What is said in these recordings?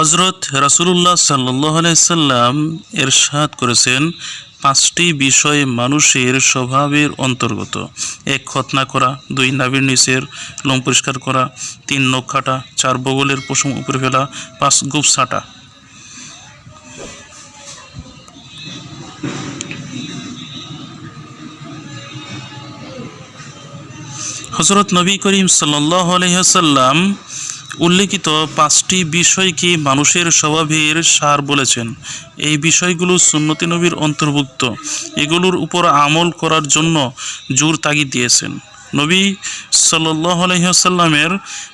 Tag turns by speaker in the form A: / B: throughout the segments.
A: হজরত রাসুলুল্লাহ সাল্লাম এরশাদ করেছেন, পাঁচটি বিষয় মানুষের স্বভাবের অন্তর্গত। এক খতনা করা, দুই নাবির নিচের লোম পরিষ্কার করা, তিন, নখ কাটা, চার, বগলের পশম উপরে ফেলা, পাঁচ, গুপ ছাটা। হজরত নবী করিম সাল্লাহ আলহাসাল্লাম উল্লেখিত পাঁচটি বিষয়কে মানুষের স্বভাবের সার বলেছেন? এই বিষয়গুলো সুন্নতি নবীর অন্তর্ভুক্ত। এগুলোর উপর আমল করার জন্য জোর তাগিদ দিয়েছেন। নবী সাল্লাহ আলহিহাসাল্লামের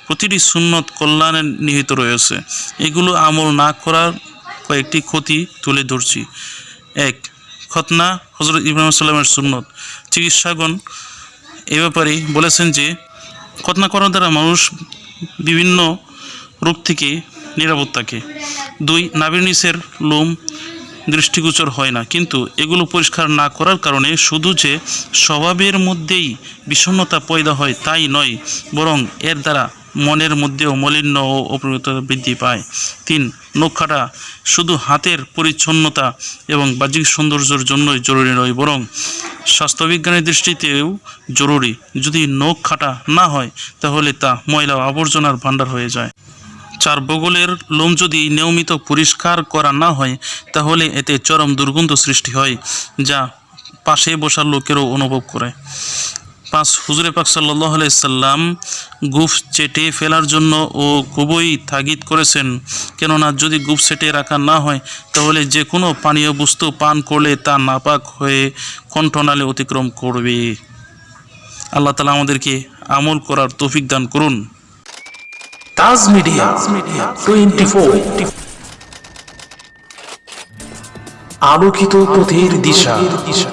A: প্রতিটি সুন্নত কল্যাণে নিহিত রয়েছে। এগুলো আমল না করার কয়েকটি ক্ষতি তুলে ধরছি। এক, খতনা হজরত ইব্রাহিম সাল্লামের সুন্নত। চিকিৎসাগণ এ ব্যাপারে বলেছেন যে, খতনা করার দ্বারা মানুষ বিভিন্ন রোগ থেকে নিরাপদ থাকে দুই নাভির নিচের লোম দৃষ্টিগোচর হয় না, কিন্তু এগুলো পরিষ্কার না করার কারণে শুধু যে স্বভাবের মধ্যেই বিষণ্নতা পয়দা হয় তাই নয়, বরং এর দ্বারা মনের মধ্যেও মলিন্য ও অপরিণতা বৃদ্ধি পায়। তিন নখাটা শুধু হাতের পরিচ্ছন্নতা এবং বাহ্যিক সৌন্দর্যের জন্যই জরুরি নয়, বরং স্বাস্থ্যবিজ্ঞানের দৃষ্টিতেও জরুরি। যদি নখ খাটা না হয়, তাহলে তা ময়লা আবর্জনার ভাণ্ডার হয়ে যায়। চার, বগলের লোম যদি নিয়মিত পরিষ্কার করা না হয়, তাহলে এতে চরম দুর্গন্ধ সৃষ্টি হয়, যা পাশে বসার লোকেরও অনুভব করে। পাঁচ হুজুরে পাক সাল্লাহ সাল্লাম গুফ চেটে ফেলার জন্য ও খুবই তাগিদ করেছেন। কেননা যদি গুফ চেটে রাখা না হয়, তাহলে যে কোনো পানীয় বস্তু পান করলে তা নাপাক হয়ে কণ্ঠনালে অতিক্রম করবে। আল্লাহ তালা আমাদেরকে আমল করার তৌফিক দান করুন।
B: তাজ মিডিয়া টোয়েন্টি ফোর আলোকিত পথের দিশা দিশা।